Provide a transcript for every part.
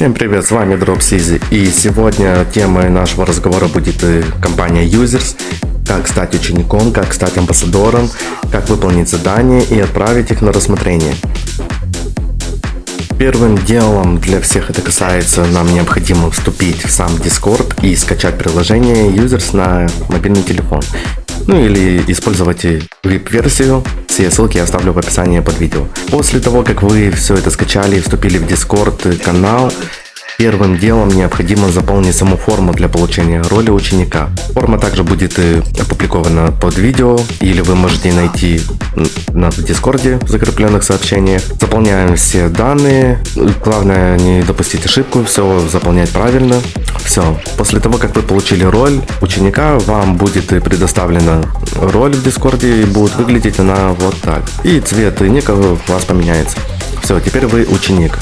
Всем привет, с вами Dropsy и сегодня темой нашего разговора будет э, компания Users, как стать учеником, как стать амбассадором, как выполнить задания и отправить их на рассмотрение. Первым делом для всех это касается, нам необходимо вступить в сам Discord и скачать приложение Users на мобильный телефон. Ну или использовать VIP-версию, все ссылки я оставлю в описании под видео. После того, как вы все это скачали вступили в Discord канал, Первым делом необходимо заполнить саму форму для получения роли ученика. Форма также будет опубликована под видео, или вы можете найти на Дискорде в закрепленных сообщениях. Заполняем все данные. Главное не допустить ошибку, все заполнять правильно. Все. После того, как вы получили роль ученика, вам будет предоставлена роль в Дискорде и будет выглядеть она вот так. И цвет ника у вас поменяется. Все, теперь вы ученик.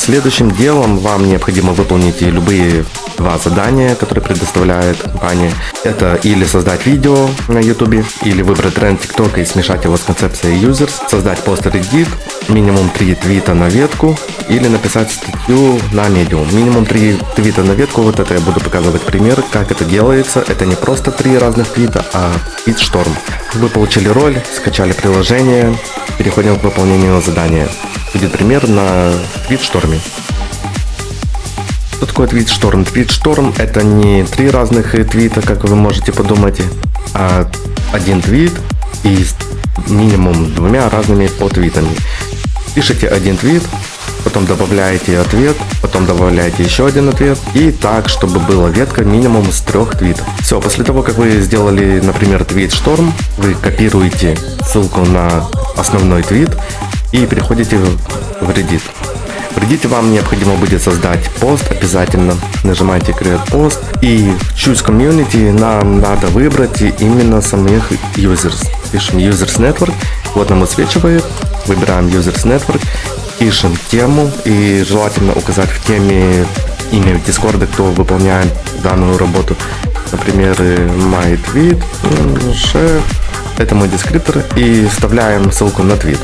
Следующим делом вам необходимо выполнить любые два задания, которые предоставляет компания. Это или создать видео на YouTube, или выбрать тренд TikTok и смешать его с концепцией users, создать пост Reddit, минимум 3 твита на ветку, или написать статью на Medium. Минимум 3 твита на ветку, вот это я буду показывать пример, как это делается. Это не просто 3 разных твита, а твит-шторм. Вы получили роль, скачали приложение, переходим к выполнению задания будет пример на твит-шторме. Что такое твит-шторм? Твит-шторм это не три разных твита, как вы можете подумать, а один твит и минимум двумя разными подтвитами. Пишите один твит, потом добавляете ответ, потом добавляете еще один ответ, и так, чтобы была ветка минимум с трех твитов. Все, после того, как вы сделали, например, твит шторм, вы копируете ссылку на основной твит и переходите в Reddit. В Reddit вам необходимо будет создать пост обязательно. Нажимаете Create Post и в Choose Community нам надо выбрать именно самих users. Пишем Users Network, вот нам высвечивает, выбираем Users Network, пишем тему и желательно указать в теме имя Discord, кто выполняет данную работу. Например, my tweet, chef, это мой дескриптор и вставляем ссылку на твит.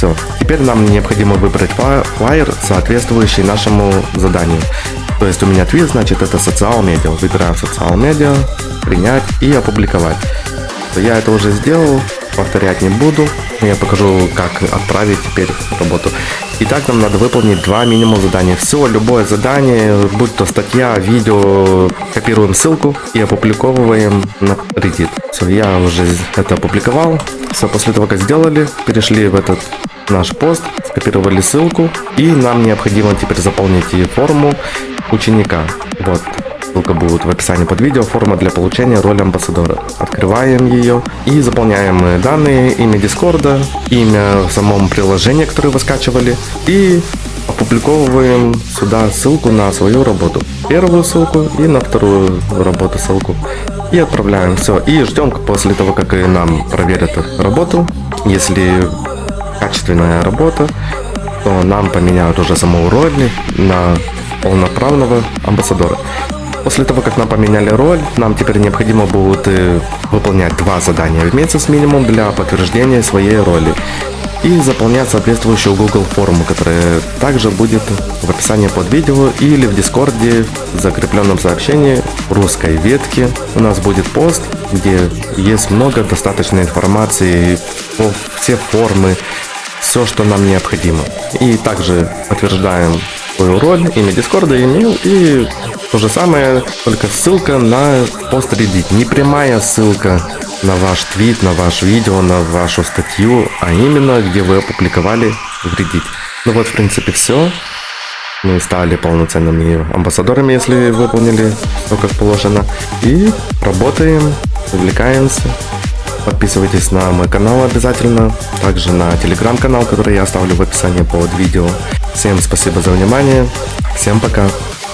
Все. Теперь нам необходимо выбрать флайер, соответствующий нашему заданию. То есть у меня твит, значит это социал медиа. Выбираем социал медиа, принять и опубликовать. Я это уже сделал, повторять не буду. Я покажу, как отправить теперь работу. Итак, нам надо выполнить два минимум задания. Все, любое задание, будь то статья, видео, копируем ссылку и опубликовываем на Reddit. Все, я уже это опубликовал. Все, после того, как сделали, перешли в этот наш пост, скопировали ссылку и нам необходимо теперь заполнить форму ученика. Вот, ссылка будет в описании под видео, форма для получения роли амбассадора. Открываем ее и заполняем данные, имя Дискорда, имя в самом приложении, которое вы скачивали и опубликовываем сюда ссылку на свою работу. Первую ссылку и на вторую работу ссылку. И отправляем все. И ждем после того, как нам проверят работу. Если качественная работа, то нам поменяют уже саму роль на полноправного амбассадора. После того, как нам поменяли роль, нам теперь необходимо будет э, выполнять два задания в месяц минимум для подтверждения своей роли и заполнять соответствующую Google форму, которая также будет в описании под видео или в Дискорде в закрепленном сообщении русской ветке. У нас будет пост, где есть много достаточной информации по все формы, все, что нам необходимо. И также подтверждаем свою роль, имя Дискорда, имейл и то же самое, только ссылка на пост Reddit. Не прямая ссылка на ваш твит, на ваш видео, на вашу статью, а именно где вы опубликовали в Reddit. Ну вот, в принципе, все. Мы стали полноценными амбассадорами, если выполнили все как положено. И работаем, увлекаемся. Подписывайтесь на мой канал обязательно, также на телеграм-канал, который я оставлю в описании под видео. Всем спасибо за внимание, всем пока!